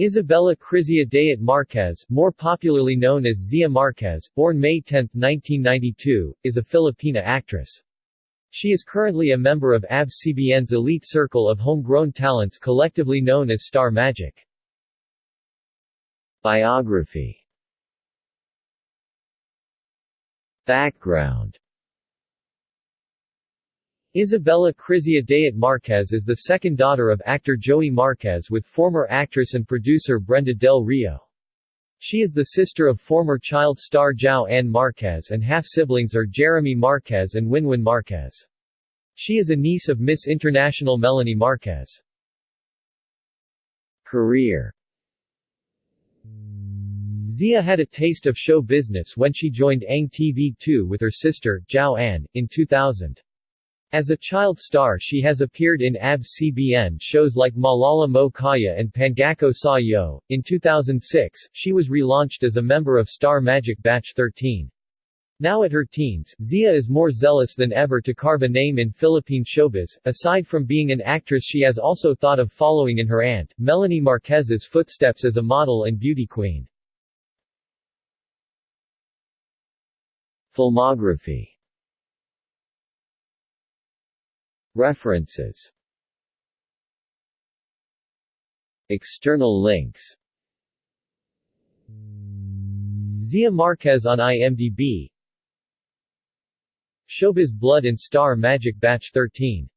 Isabella Crizia Dayat Marquez, more popularly known as Zia Marquez, born May 10, 1992, is a Filipina actress. She is currently a member of ABS-CBN's elite circle of homegrown talents collectively known as Star Magic. Biography Background Isabella Crizia Dayat Marquez is the second daughter of actor Joey Marquez with former actress and producer Brenda Del Rio. She is the sister of former child star Jo Ann Marquez and half-siblings are Jeremy Marquez and Winwin Marquez. She is a niece of Miss International Melanie Marquez. Career Zia had a taste of show business when she joined Ang TV2 with her sister, Jo Ann, in 2000. As a child star she has appeared in ABS-CBN shows like Maalaala Mo Kaya and Pangako Sa Iyo. In 2006, she was relaunched as a member of Star Magic Batch 13. Now at her teens, Zia is more zealous than ever to carve a name in Philippine showbiz. Aside from being an actress she has also thought of following in her aunt, Melanie Marquez's footsteps as a model and beauty queen. Filmography References. External links. Zia Marquez on IMDb Showbiz Blood and Star Magic Batch 13